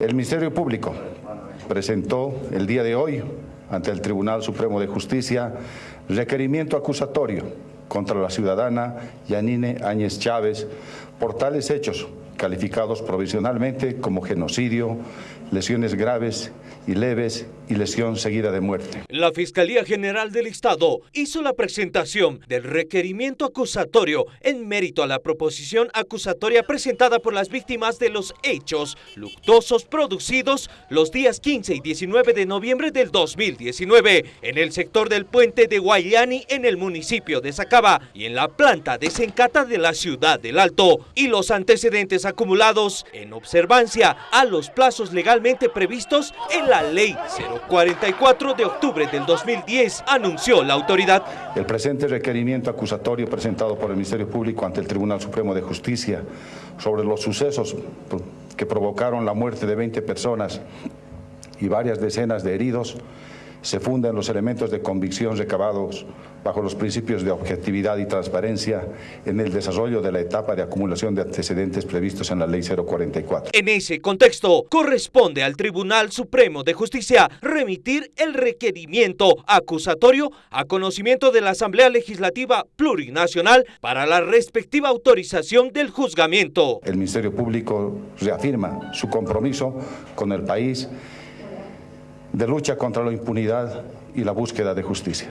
El Ministerio Público presentó el día de hoy ante el Tribunal Supremo de Justicia requerimiento acusatorio contra la ciudadana Yanine Áñez Chávez por tales hechos calificados provisionalmente como genocidio, lesiones graves y leves y lesión seguida de muerte. La Fiscalía General del Estado hizo la presentación del requerimiento acusatorio en mérito a la proposición acusatoria presentada por las víctimas de los hechos luctuosos producidos los días 15 y 19 de noviembre del 2019 en el sector del puente de Guayani en el municipio de Sacaba y en la planta de Sencata de la ciudad del Alto y los antecedentes acumulados en observancia a los plazos legalmente previstos en la Ley 044 de octubre del 2010, anunció la autoridad. El presente requerimiento acusatorio presentado por el Ministerio Público ante el Tribunal Supremo de Justicia sobre los sucesos que provocaron la muerte de 20 personas y varias decenas de heridos se fundan los elementos de convicción recabados bajo los principios de objetividad y transparencia en el desarrollo de la etapa de acumulación de antecedentes previstos en la Ley 044. En ese contexto, corresponde al Tribunal Supremo de Justicia remitir el requerimiento acusatorio a conocimiento de la Asamblea Legislativa Plurinacional para la respectiva autorización del juzgamiento. El Ministerio Público reafirma su compromiso con el país de lucha contra la impunidad y la búsqueda de justicia.